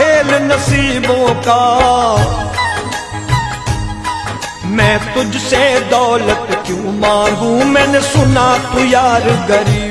नसीबों का। मैं तुझसे दौलत क्यों मांगू? मैंने सुना तू यार गरीब।